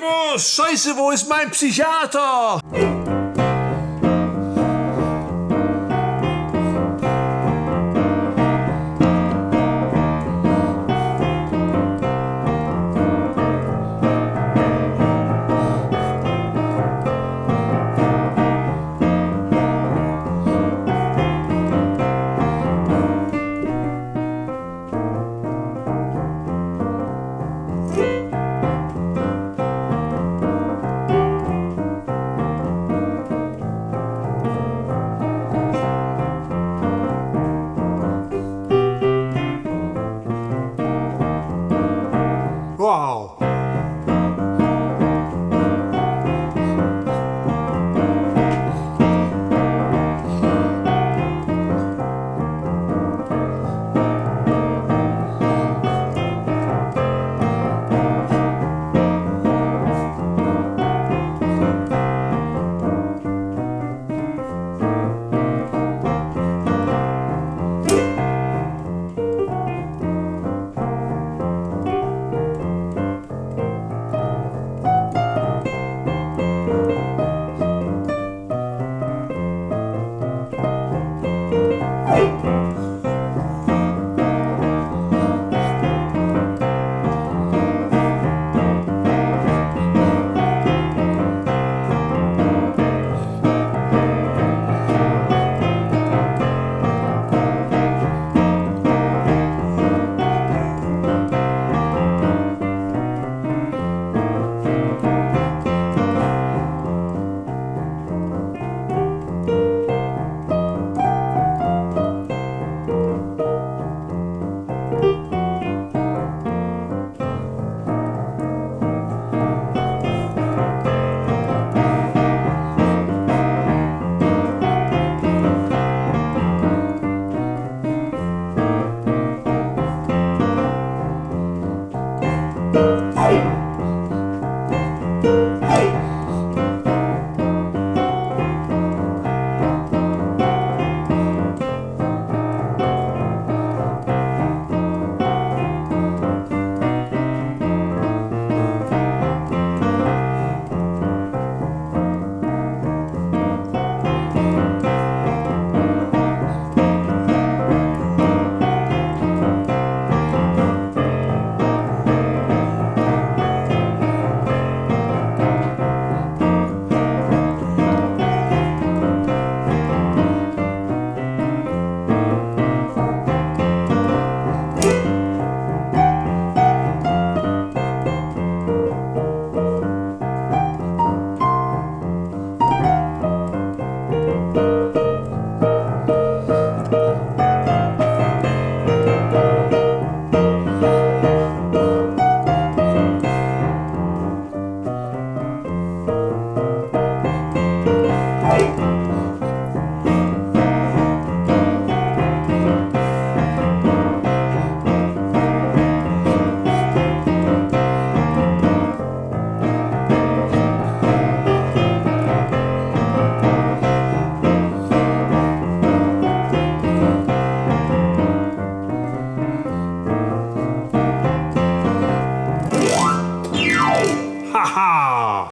boah, scheiße, wo ist mein Psychiater? Uau! Hey!